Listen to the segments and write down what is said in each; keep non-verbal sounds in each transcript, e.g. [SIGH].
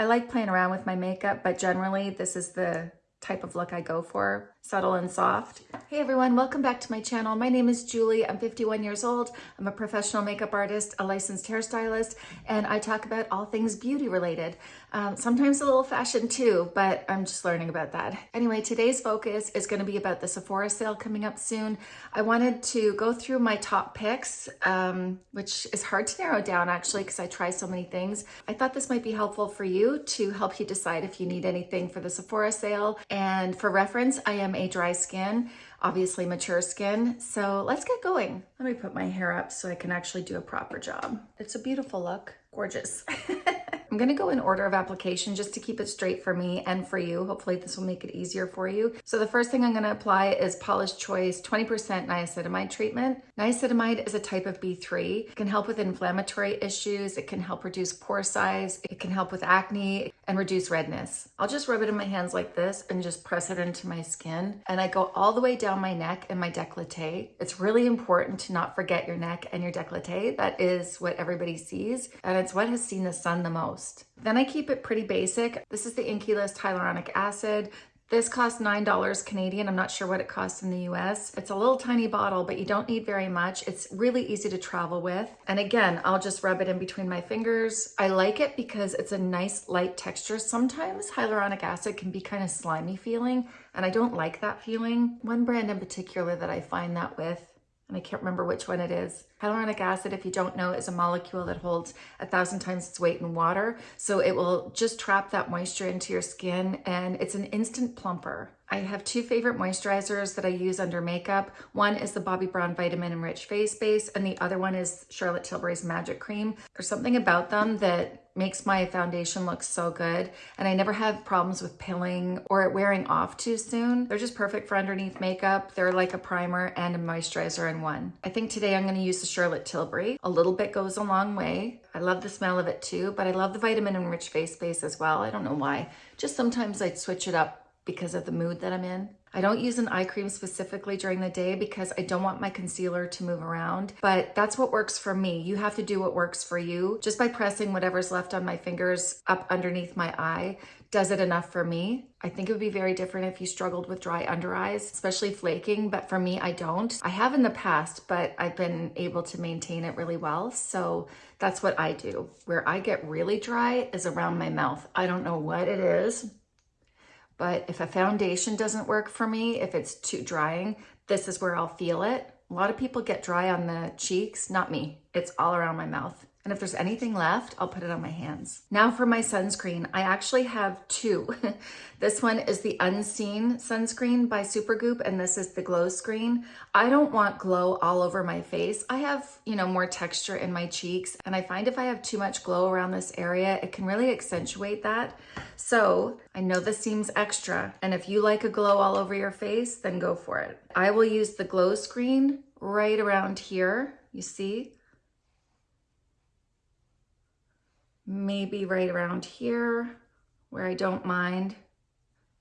I like playing around with my makeup, but generally this is the type of look I go for, subtle and soft. Hey everyone, welcome back to my channel. My name is Julie. I'm 51 years old. I'm a professional makeup artist, a licensed hairstylist, and I talk about all things beauty related. Um, sometimes a little fashion too, but I'm just learning about that. Anyway, today's focus is going to be about the Sephora sale coming up soon. I wanted to go through my top picks, um, which is hard to narrow down actually because I try so many things. I thought this might be helpful for you to help you decide if you need anything for the Sephora sale. And for reference, I am a dry skin, obviously mature skin. So let's get going. Let me put my hair up so I can actually do a proper job. It's a beautiful look, gorgeous. [LAUGHS] I'm gonna go in order of application just to keep it straight for me and for you. Hopefully this will make it easier for you. So the first thing I'm gonna apply is Paula's Choice 20% niacinamide treatment. Niacinamide is a type of B3. It can help with inflammatory issues. It can help reduce pore size. It can help with acne and reduce redness. I'll just rub it in my hands like this and just press it into my skin. And I go all the way down my neck and my décolleté. It's really important to not forget your neck and your décolleté. That is what everybody sees. And it's what has seen the sun the most. Then I keep it pretty basic. This is the INKEY List hyaluronic acid. This costs $9 Canadian. I'm not sure what it costs in the US. It's a little tiny bottle, but you don't need very much. It's really easy to travel with. And again, I'll just rub it in between my fingers. I like it because it's a nice light texture. Sometimes hyaluronic acid can be kind of slimy feeling, and I don't like that feeling. One brand in particular that I find that with and I can't remember which one it is. Hyaluronic acid, if you don't know, is a molecule that holds a thousand times its weight in water. So it will just trap that moisture into your skin and it's an instant plumper. I have two favorite moisturizers that I use under makeup. One is the Bobbi Brown Vitamin Enriched Face Base and the other one is Charlotte Tilbury's Magic Cream. There's something about them that makes my foundation look so good and I never have problems with pilling or it wearing off too soon. They're just perfect for underneath makeup. They're like a primer and a moisturizer in one. I think today I'm gonna use the Charlotte Tilbury. A little bit goes a long way. I love the smell of it too, but I love the vitamin enriched face base as well. I don't know why. Just sometimes I'd switch it up because of the mood that I'm in. I don't use an eye cream specifically during the day because I don't want my concealer to move around, but that's what works for me. You have to do what works for you. Just by pressing whatever's left on my fingers up underneath my eye does it enough for me. I think it would be very different if you struggled with dry under eyes, especially flaking, but for me, I don't. I have in the past, but I've been able to maintain it really well. So that's what I do. Where I get really dry is around my mouth. I don't know what it is, but if a foundation doesn't work for me, if it's too drying, this is where I'll feel it. A lot of people get dry on the cheeks, not me. It's all around my mouth. And if there's anything left, I'll put it on my hands. Now for my sunscreen, I actually have two. [LAUGHS] this one is the Unseen Sunscreen by Supergoop, and this is the Glow Screen. I don't want glow all over my face. I have, you know, more texture in my cheeks, and I find if I have too much glow around this area, it can really accentuate that. So I know this seems extra, and if you like a glow all over your face, then go for it. I will use the Glow Screen right around here, you see? Maybe right around here where I don't mind,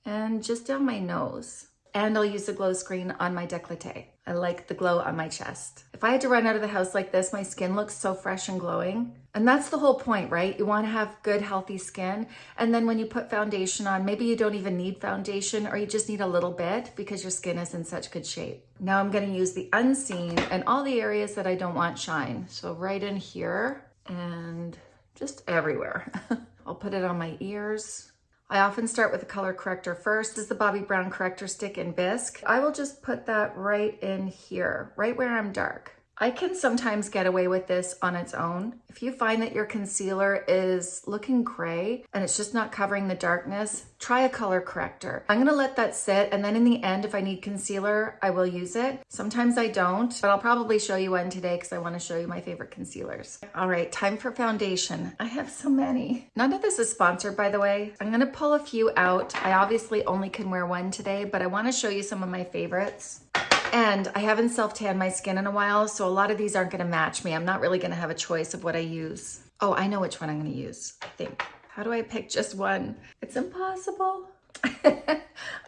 and just down my nose. And I'll use the glow screen on my décolleté. I like the glow on my chest. If I had to run out of the house like this, my skin looks so fresh and glowing. And that's the whole point, right? You wanna have good, healthy skin. And then when you put foundation on, maybe you don't even need foundation or you just need a little bit because your skin is in such good shape. Now I'm gonna use the unseen and all the areas that I don't want shine. So right in here and just everywhere. [LAUGHS] I'll put it on my ears. I often start with the color corrector first. This is the Bobbi Brown Corrector Stick in Bisque. I will just put that right in here, right where I'm dark. I can sometimes get away with this on its own. If you find that your concealer is looking gray and it's just not covering the darkness, try a color corrector. I'm gonna let that sit and then in the end, if I need concealer, I will use it. Sometimes I don't, but I'll probably show you one today because I wanna show you my favorite concealers. All right, time for foundation. I have so many. None of this is sponsored, by the way. I'm gonna pull a few out. I obviously only can wear one today, but I wanna show you some of my favorites. And I haven't self-tanned my skin in a while, so a lot of these aren't gonna match me. I'm not really gonna have a choice of what I use. Oh, I know which one I'm gonna use, I think. How do I pick just one? It's impossible. [LAUGHS]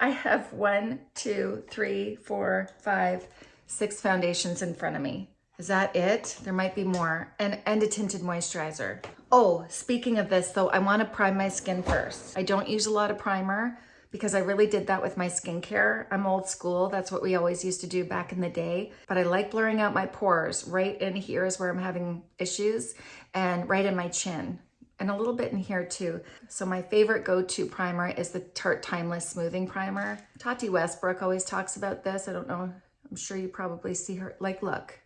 I have one, two, three, four, five, six foundations in front of me. Is that it? There might be more. And, and a tinted moisturizer. Oh, speaking of this though, I wanna prime my skin first. I don't use a lot of primer because I really did that with my skincare. I'm old school. That's what we always used to do back in the day. But I like blurring out my pores. Right in here is where I'm having issues and right in my chin and a little bit in here too. So my favorite go-to primer is the Tarte Timeless Smoothing Primer. Tati Westbrook always talks about this. I don't know. I'm sure you probably see her. Like, look,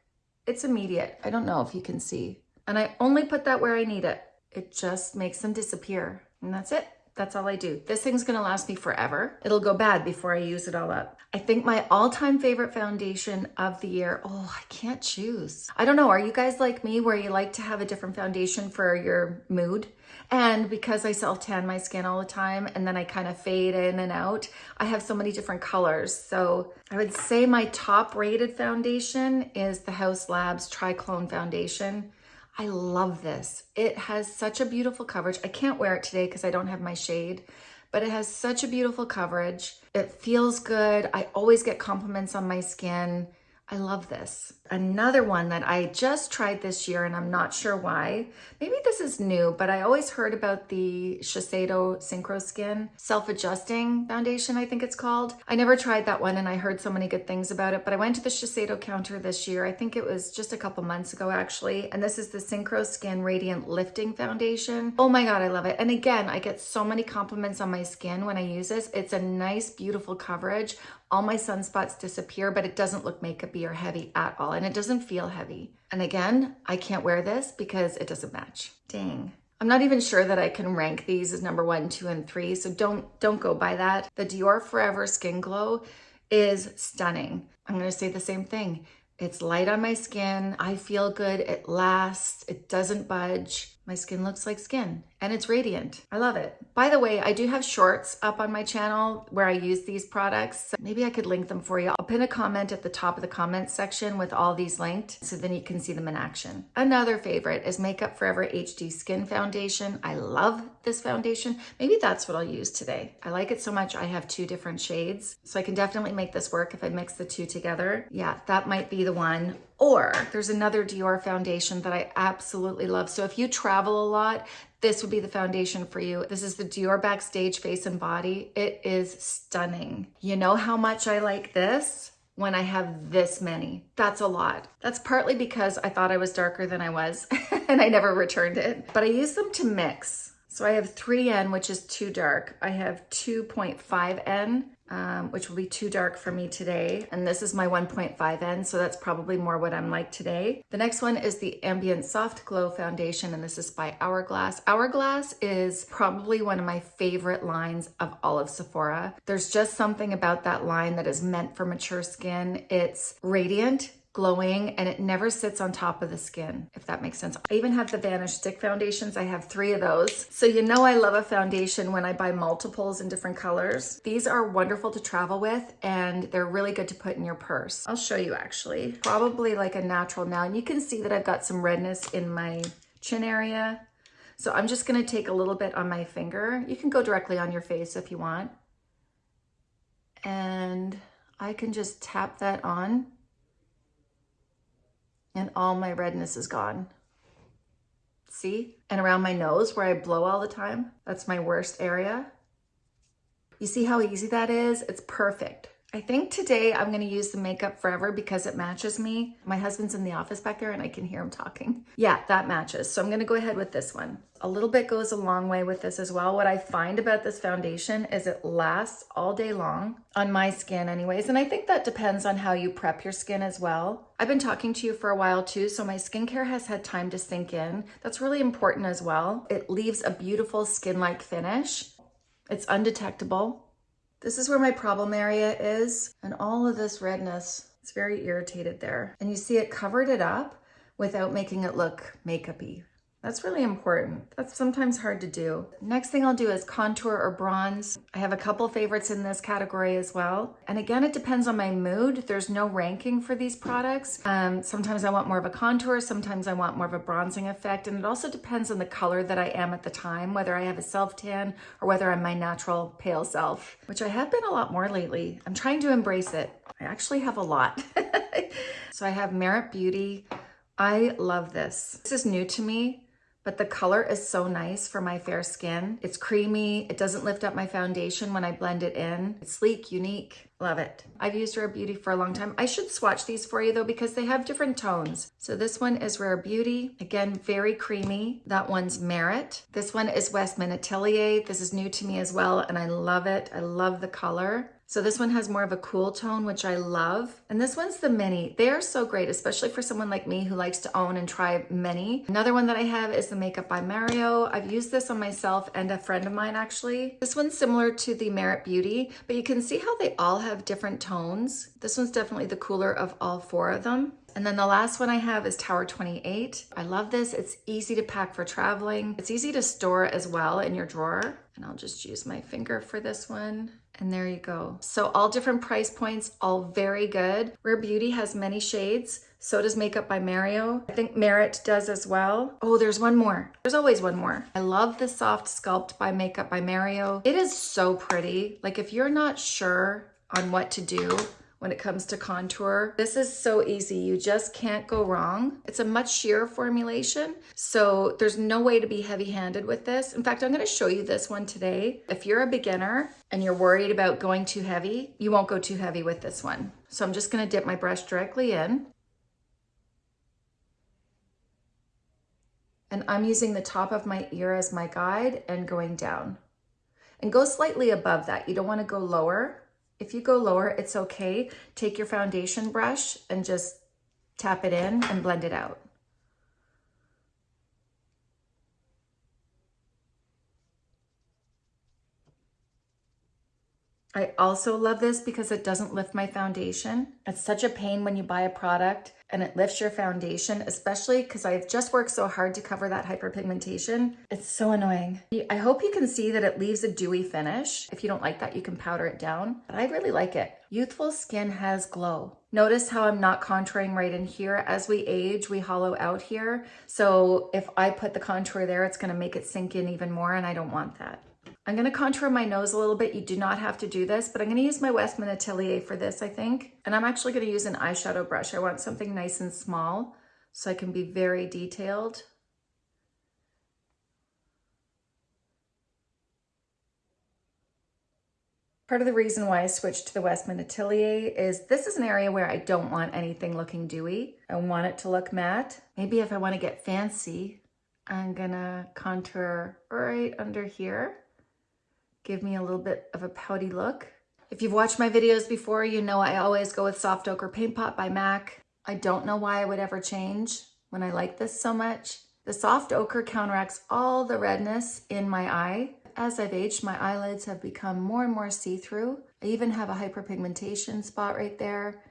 it's immediate. I don't know if you can see. And I only put that where I need it. It just makes them disappear. And that's it. That's all I do. This thing's gonna last me forever. It'll go bad before I use it all up. I think my all-time favorite foundation of the year, oh, I can't choose. I don't know, are you guys like me where you like to have a different foundation for your mood? And because I self-tan my skin all the time and then I kind of fade in and out, I have so many different colors. So I would say my top rated foundation is the Haus Labs Triclone Foundation. I love this. It has such a beautiful coverage. I can't wear it today because I don't have my shade, but it has such a beautiful coverage. It feels good. I always get compliments on my skin. I love this. Another one that I just tried this year and I'm not sure why. Maybe this is new, but I always heard about the Shiseido Synchro Skin self-adjusting foundation, I think it's called. I never tried that one and I heard so many good things about it, but I went to the Shiseido counter this year. I think it was just a couple months ago actually. And this is the Synchro Skin Radiant Lifting Foundation. Oh my God, I love it. And again, I get so many compliments on my skin when I use this. It's a nice, beautiful coverage all my sunspots disappear, but it doesn't look makeupy or heavy at all. And it doesn't feel heavy. And again, I can't wear this because it doesn't match. Dang. I'm not even sure that I can rank these as number one, two, and three. So don't, don't go by that. The Dior Forever Skin Glow is stunning. I'm to say the same thing. It's light on my skin. I feel good. It lasts. It doesn't budge. My skin looks like skin and it's radiant. I love it. By the way, I do have shorts up on my channel where I use these products. Maybe I could link them for you. I'll pin a comment at the top of the comments section with all these linked so then you can see them in action. Another favorite is Makeup Forever HD Skin Foundation. I love this foundation. Maybe that's what I'll use today. I like it so much I have two different shades. So I can definitely make this work if I mix the two together. Yeah, that might be the one. Or there's another Dior foundation that I absolutely love. So if you travel a lot, this would be the foundation for you. This is the Dior Backstage Face and Body. It is stunning. You know how much I like this? When I have this many. That's a lot. That's partly because I thought I was darker than I was [LAUGHS] and I never returned it. But I use them to mix. So I have 3N, which is too dark. I have 2.5N, um, which will be too dark for me today. And this is my 1.5N, so that's probably more what I'm like today. The next one is the Ambient Soft Glow Foundation, and this is by Hourglass. Hourglass is probably one of my favorite lines of all of Sephora. There's just something about that line that is meant for mature skin. It's radiant, glowing and it never sits on top of the skin, if that makes sense. I even have the Vanish Stick foundations. I have three of those. So you know I love a foundation when I buy multiples in different colors. These are wonderful to travel with and they're really good to put in your purse. I'll show you actually. Probably like a natural now. And you can see that I've got some redness in my chin area. So I'm just gonna take a little bit on my finger. You can go directly on your face if you want. And I can just tap that on and all my redness is gone. See? And around my nose where I blow all the time, that's my worst area. You see how easy that is? It's perfect. I think today I'm gonna use the Makeup Forever because it matches me. My husband's in the office back there and I can hear him talking. Yeah, that matches. So I'm gonna go ahead with this one. A little bit goes a long way with this as well. What I find about this foundation is it lasts all day long on my skin anyways. And I think that depends on how you prep your skin as well. I've been talking to you for a while too, so my skincare has had time to sink in. That's really important as well. It leaves a beautiful skin-like finish. It's undetectable. This is where my problem area is and all of this redness, it's very irritated there. And you see it covered it up without making it look makeupy. That's really important. That's sometimes hard to do. Next thing I'll do is contour or bronze. I have a couple favorites in this category as well. And again, it depends on my mood. There's no ranking for these products. Um, sometimes I want more of a contour, sometimes I want more of a bronzing effect. And it also depends on the color that I am at the time, whether I have a self tan or whether I'm my natural pale self, which I have been a lot more lately. I'm trying to embrace it. I actually have a lot. [LAUGHS] so I have Merit Beauty. I love this. This is new to me but the color is so nice for my fair skin. It's creamy. It doesn't lift up my foundation when I blend it in. It's sleek, unique. Love it. I've used Rare Beauty for a long time. I should swatch these for you though because they have different tones. So this one is Rare Beauty. Again, very creamy. That one's Merit. This one is Westman Atelier. This is new to me as well and I love it. I love the color. So this one has more of a cool tone, which I love. And this one's the mini. They are so great, especially for someone like me who likes to own and try many. Another one that I have is the Makeup by Mario. I've used this on myself and a friend of mine actually. This one's similar to the Merit Beauty, but you can see how they all have different tones. This one's definitely the cooler of all four of them. And then the last one I have is Tower 28. I love this. It's easy to pack for traveling. It's easy to store as well in your drawer. And I'll just use my finger for this one. And there you go. So all different price points, all very good. Rare Beauty has many shades. So does Makeup by Mario. I think Merit does as well. Oh, there's one more. There's always one more. I love the Soft Sculpt by Makeup by Mario. It is so pretty. Like if you're not sure on what to do, when it comes to contour. This is so easy. You just can't go wrong. It's a much sheer formulation, so there's no way to be heavy-handed with this. In fact, I'm gonna show you this one today. If you're a beginner and you're worried about going too heavy, you won't go too heavy with this one. So I'm just gonna dip my brush directly in. And I'm using the top of my ear as my guide and going down. And go slightly above that. You don't wanna go lower if you go lower, it's okay. Take your foundation brush and just tap it in and blend it out. I also love this because it doesn't lift my foundation. It's such a pain when you buy a product and it lifts your foundation, especially because I've just worked so hard to cover that hyperpigmentation. It's so annoying. I hope you can see that it leaves a dewy finish. If you don't like that, you can powder it down, but I really like it. Youthful skin has glow. Notice how I'm not contouring right in here. As we age, we hollow out here. So if I put the contour there, it's gonna make it sink in even more and I don't want that. I'm gonna contour my nose a little bit. You do not have to do this, but I'm gonna use my Westman Atelier for this, I think. And I'm actually gonna use an eyeshadow brush. I want something nice and small so I can be very detailed. Part of the reason why I switched to the Westman Atelier is this is an area where I don't want anything looking dewy. I want it to look matte. Maybe if I wanna get fancy, I'm gonna contour right under here give me a little bit of a pouty look. If you've watched my videos before, you know I always go with Soft Ochre Paint Pot by MAC. I don't know why I would ever change when I like this so much. The soft ochre counteracts all the redness in my eye. As I've aged, my eyelids have become more and more see-through. I even have a hyperpigmentation spot right there.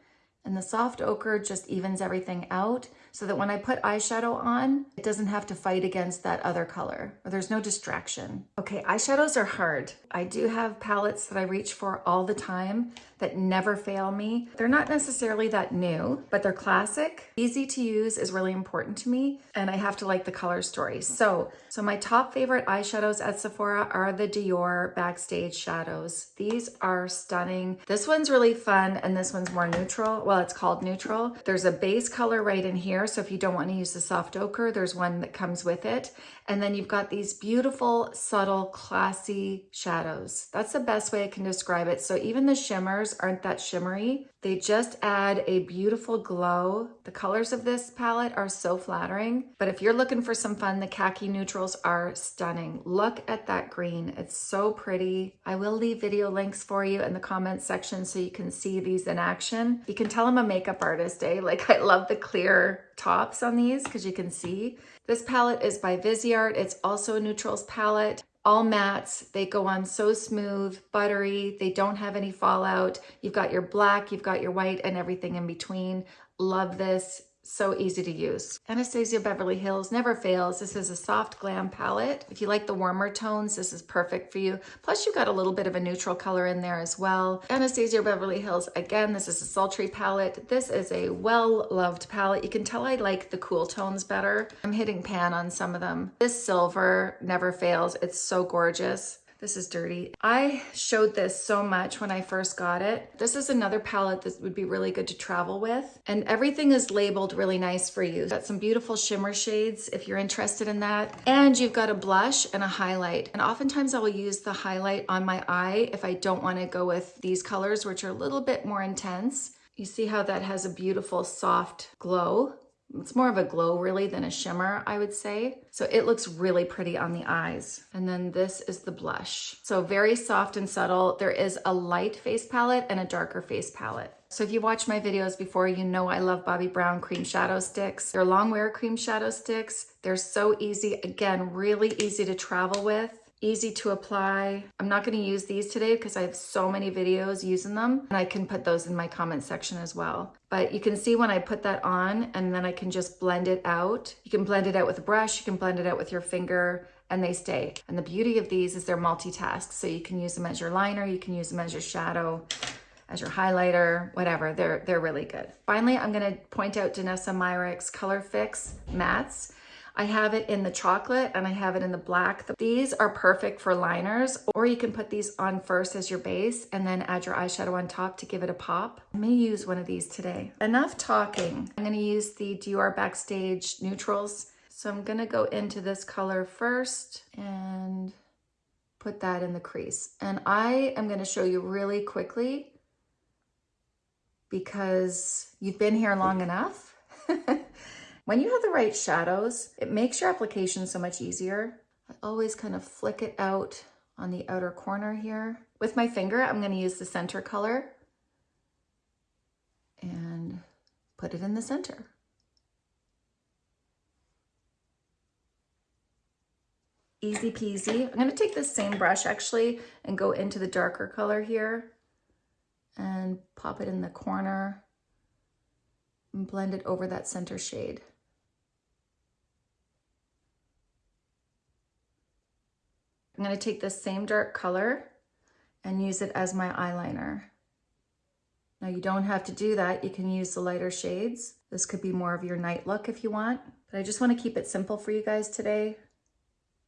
And the soft ochre just evens everything out so that when I put eyeshadow on, it doesn't have to fight against that other color or there's no distraction. Okay, eyeshadows are hard. I do have palettes that I reach for all the time that never fail me. They're not necessarily that new, but they're classic. Easy to use is really important to me and I have to like the color story. So, so my top favorite eyeshadows at Sephora are the Dior Backstage Shadows. These are stunning. This one's really fun and this one's more neutral. Well, it's called neutral. There's a base color right in here so if you don't want to use the soft ochre, there's one that comes with it. And then you've got these beautiful, subtle, classy shadows. That's the best way I can describe it. So even the shimmers aren't that shimmery. They just add a beautiful glow. The colors of this palette are so flattering. But if you're looking for some fun, the khaki neutrals are stunning. Look at that green. It's so pretty. I will leave video links for you in the comments section so you can see these in action. You can tell I'm a makeup artist, eh? [LAUGHS] Like I love the clear tops on these because you can see. This palette is by Viseart. It's also a neutrals palette. All mattes, they go on so smooth, buttery, they don't have any fallout. You've got your black, you've got your white and everything in between. Love this so easy to use. Anastasia Beverly Hills never fails. This is a soft glam palette. If you like the warmer tones, this is perfect for you. Plus you got a little bit of a neutral color in there as well. Anastasia Beverly Hills, again, this is a sultry palette. This is a well-loved palette. You can tell I like the cool tones better. I'm hitting pan on some of them. This silver never fails. It's so gorgeous. This is dirty. I showed this so much when I first got it. This is another palette that would be really good to travel with. And everything is labeled really nice for you. Got some beautiful shimmer shades if you're interested in that. And you've got a blush and a highlight. And oftentimes I will use the highlight on my eye if I don't want to go with these colors, which are a little bit more intense. You see how that has a beautiful soft glow. It's more of a glow really than a shimmer, I would say. So it looks really pretty on the eyes. And then this is the blush. So very soft and subtle. There is a light face palette and a darker face palette. So if you watched my videos before, you know I love Bobbi Brown cream shadow sticks. They're long wear cream shadow sticks. They're so easy. Again, really easy to travel with easy to apply. I'm not gonna use these today because I have so many videos using them and I can put those in my comment section as well. But you can see when I put that on and then I can just blend it out. You can blend it out with a brush, you can blend it out with your finger and they stay. And the beauty of these is they're multitask. So you can use them as your liner, you can use them as your shadow, as your highlighter, whatever, they're, they're really good. Finally, I'm gonna point out Danessa Myricks Color Fix Mattes. I have it in the chocolate and I have it in the black. These are perfect for liners or you can put these on first as your base and then add your eyeshadow on top to give it a pop. I may use one of these today. Enough talking. I'm gonna use the Dior Backstage Neutrals. So I'm gonna go into this color first and put that in the crease. And I am gonna show you really quickly because you've been here long enough. [LAUGHS] When you have the right shadows, it makes your application so much easier. I always kind of flick it out on the outer corner here. With my finger, I'm gonna use the center color and put it in the center. Easy peasy. I'm gonna take this same brush actually and go into the darker color here and pop it in the corner and blend it over that center shade. I'm going to take this same dark color and use it as my eyeliner. Now you don't have to do that. You can use the lighter shades. This could be more of your night look if you want, but I just want to keep it simple for you guys today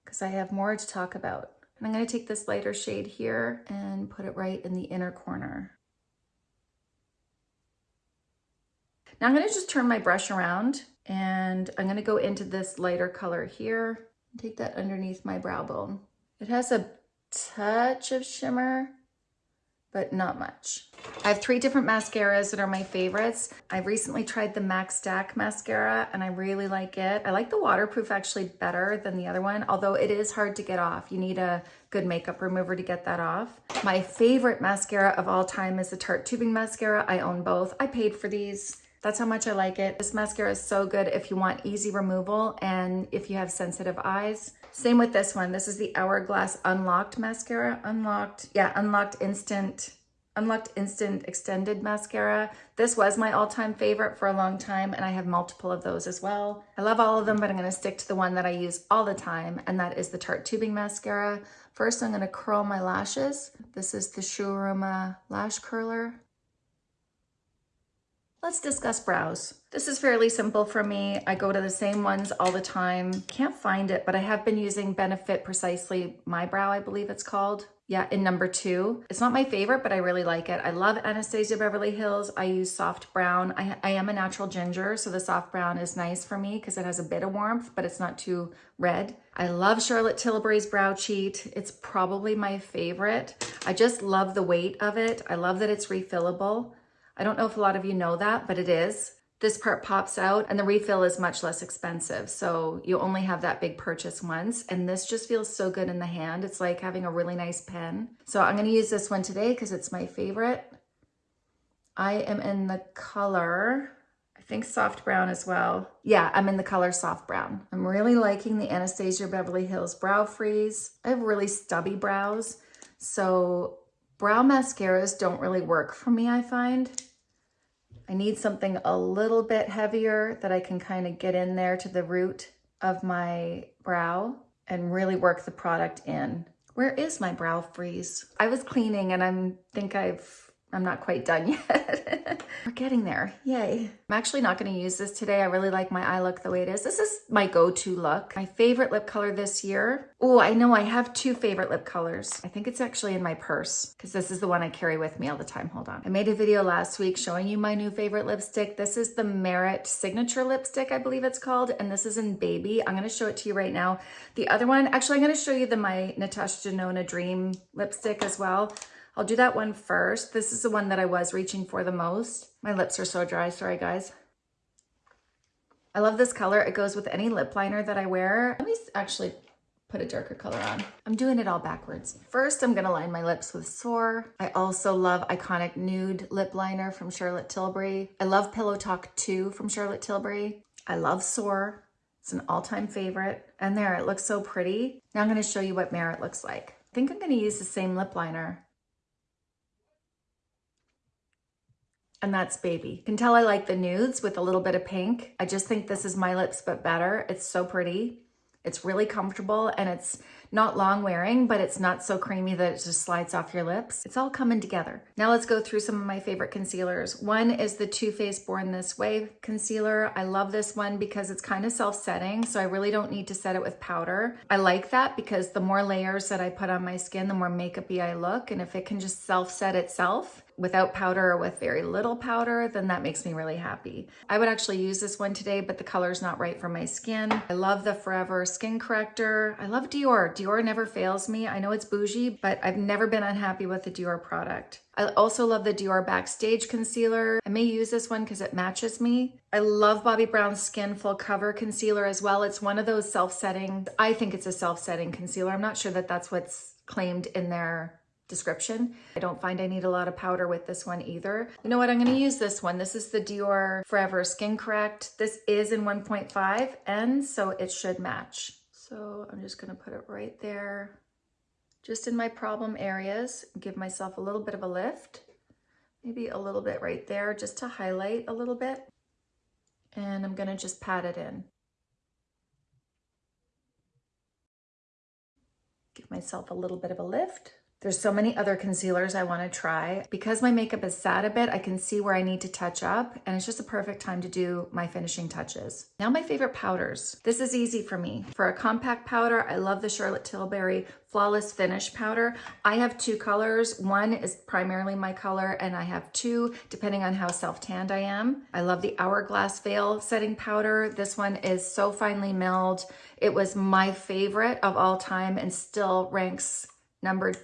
because I have more to talk about. And I'm going to take this lighter shade here and put it right in the inner corner. Now I'm going to just turn my brush around and I'm going to go into this lighter color here. And take that underneath my brow bone. It has a touch of shimmer, but not much. I have three different mascaras that are my favorites. I recently tried the MAC Stack mascara and I really like it. I like the waterproof actually better than the other one, although it is hard to get off. You need a good makeup remover to get that off. My favorite mascara of all time is the Tarte Tubing Mascara. I own both. I paid for these. That's how much I like it. This mascara is so good if you want easy removal and if you have sensitive eyes. Same with this one. This is the Hourglass Unlocked Mascara. Unlocked, yeah, Unlocked Instant, Unlocked Instant Extended Mascara. This was my all-time favorite for a long time, and I have multiple of those as well. I love all of them, but I'm gonna stick to the one that I use all the time, and that is the Tarte Tubing Mascara. First, I'm gonna curl my lashes. This is the Shu Uemura Lash Curler. Let's discuss brows. This is fairly simple for me. I go to the same ones all the time. Can't find it, but I have been using Benefit Precisely My Brow, I believe it's called. Yeah, in number two. It's not my favorite, but I really like it. I love Anastasia Beverly Hills. I use soft brown. I, I am a natural ginger, so the soft brown is nice for me because it has a bit of warmth, but it's not too red. I love Charlotte Tilbury's Brow Cheat. It's probably my favorite. I just love the weight of it. I love that it's refillable. I don't know if a lot of you know that, but it is. This part pops out and the refill is much less expensive. So you only have that big purchase once. And this just feels so good in the hand. It's like having a really nice pen. So I'm gonna use this one today because it's my favorite. I am in the color, I think soft brown as well. Yeah, I'm in the color soft brown. I'm really liking the Anastasia Beverly Hills Brow Freeze. I have really stubby brows. So brow mascaras don't really work for me, I find. I need something a little bit heavier that I can kind of get in there to the root of my brow and really work the product in. Where is my brow freeze? I was cleaning and I think I've I'm not quite done [LAUGHS] yet. We're getting there. Yay. I'm actually not going to use this today. I really like my eye look the way it is. This is my go-to look. My favorite lip color this year. Oh, I know I have two favorite lip colors. I think it's actually in my purse because this is the one I carry with me all the time. Hold on. I made a video last week showing you my new favorite lipstick. This is the Merit Signature Lipstick, I believe it's called. And this is in Baby. I'm going to show it to you right now. The other one, actually, I'm going to show you the my Natasha Denona Dream lipstick as well. I'll do that one first. This is the one that I was reaching for the most. My lips are so dry, sorry guys. I love this color. It goes with any lip liner that I wear. Let me actually put a darker color on. I'm doing it all backwards. First, I'm gonna line my lips with Soar. I also love Iconic Nude Lip Liner from Charlotte Tilbury. I love Pillow Talk 2 from Charlotte Tilbury. I love Soar. It's an all-time favorite. And there, it looks so pretty. Now I'm gonna show you what Merit looks like. I think I'm gonna use the same lip liner. And that's Baby. You can tell I like the nudes with a little bit of pink. I just think this is my lips, but better. It's so pretty. It's really comfortable and it's not long wearing, but it's not so creamy that it just slides off your lips. It's all coming together. Now let's go through some of my favorite concealers. One is the Too Faced Born This Way concealer. I love this one because it's kind of self-setting, so I really don't need to set it with powder. I like that because the more layers that I put on my skin, the more makeup-y I look, and if it can just self-set itself, without powder or with very little powder, then that makes me really happy. I would actually use this one today, but the color's not right for my skin. I love the Forever Skin Corrector. I love Dior. Dior never fails me. I know it's bougie, but I've never been unhappy with the Dior product. I also love the Dior Backstage Concealer. I may use this one because it matches me. I love Bobbi Brown's Skin Full Cover Concealer as well. It's one of those self-setting, I think it's a self-setting concealer. I'm not sure that that's what's claimed in their description. I don't find I need a lot of powder with this one either. You know what? I'm going to use this one. This is the Dior Forever Skin Correct. This is in 1.5 and so it should match. So I'm just going to put it right there, just in my problem areas. Give myself a little bit of a lift, maybe a little bit right there just to highlight a little bit. And I'm going to just pat it in. Give myself a little bit of a lift. There's so many other concealers I want to try. Because my makeup is sad a bit, I can see where I need to touch up and it's just a perfect time to do my finishing touches. Now my favorite powders. This is easy for me. For a compact powder, I love the Charlotte Tilbury Flawless Finish powder. I have two colors. One is primarily my color and I have two depending on how self-tanned I am. I love the Hourglass Veil setting powder. This one is so finely milled. It was my favorite of all time and still ranks number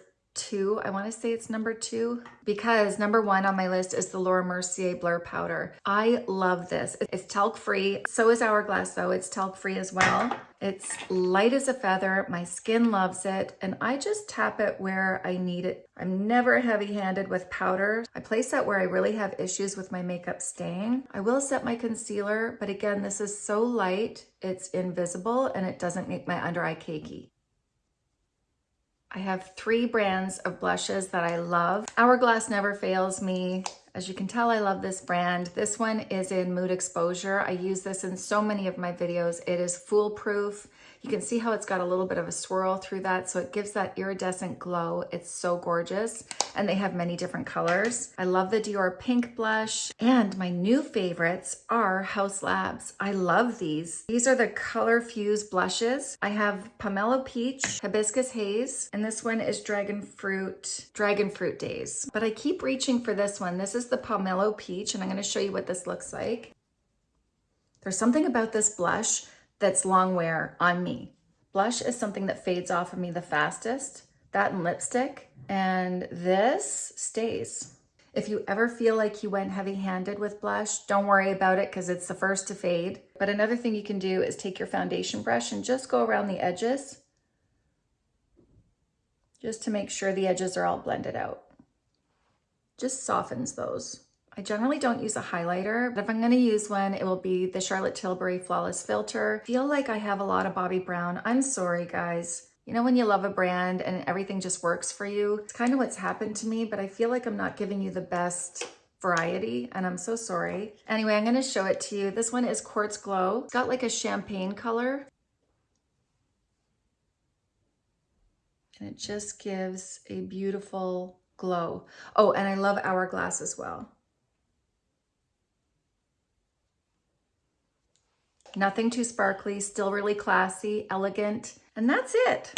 two. I want to say it's number two because number one on my list is the Laura Mercier Blur Powder. I love this. It's talc free. So is Hourglass though. It's talc free as well. It's light as a feather. My skin loves it. And I just tap it where I need it. I'm never heavy handed with powder. I place that where I really have issues with my makeup staying. I will set my concealer, but again, this is so light. It's invisible and it doesn't make my under eye cakey. I have three brands of blushes that I love. Hourglass never fails me. As you can tell, I love this brand. This one is in Mood Exposure. I use this in so many of my videos. It is foolproof. You can see how it's got a little bit of a swirl through that, so it gives that iridescent glow. It's so gorgeous, and they have many different colors. I love the Dior Pink Blush, and my new favorites are Haus Labs. I love these. These are the Color Fuse blushes. I have Pomelo Peach, Hibiscus Haze, and this one is Dragon Fruit, Dragon Fruit Days. But I keep reaching for this one. This is the Pomelo Peach, and I'm gonna show you what this looks like. There's something about this blush that's long wear on me. Blush is something that fades off of me the fastest, that and lipstick, and this stays. If you ever feel like you went heavy handed with blush, don't worry about it because it's the first to fade. But another thing you can do is take your foundation brush and just go around the edges just to make sure the edges are all blended out. Just softens those. I generally don't use a highlighter, but if I'm gonna use one, it will be the Charlotte Tilbury Flawless Filter. feel like I have a lot of Bobbi Brown. I'm sorry, guys. You know when you love a brand and everything just works for you? It's kind of what's happened to me, but I feel like I'm not giving you the best variety and I'm so sorry. Anyway, I'm gonna show it to you. This one is Quartz Glow. It's got like a champagne color. And it just gives a beautiful glow. Oh, and I love Hourglass as well. Nothing too sparkly, still really classy, elegant. And that's it.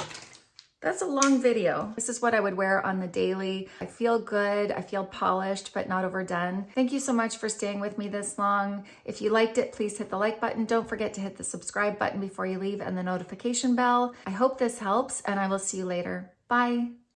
That's a long video. This is what I would wear on the daily. I feel good, I feel polished, but not overdone. Thank you so much for staying with me this long. If you liked it, please hit the like button. Don't forget to hit the subscribe button before you leave and the notification bell. I hope this helps and I will see you later. Bye.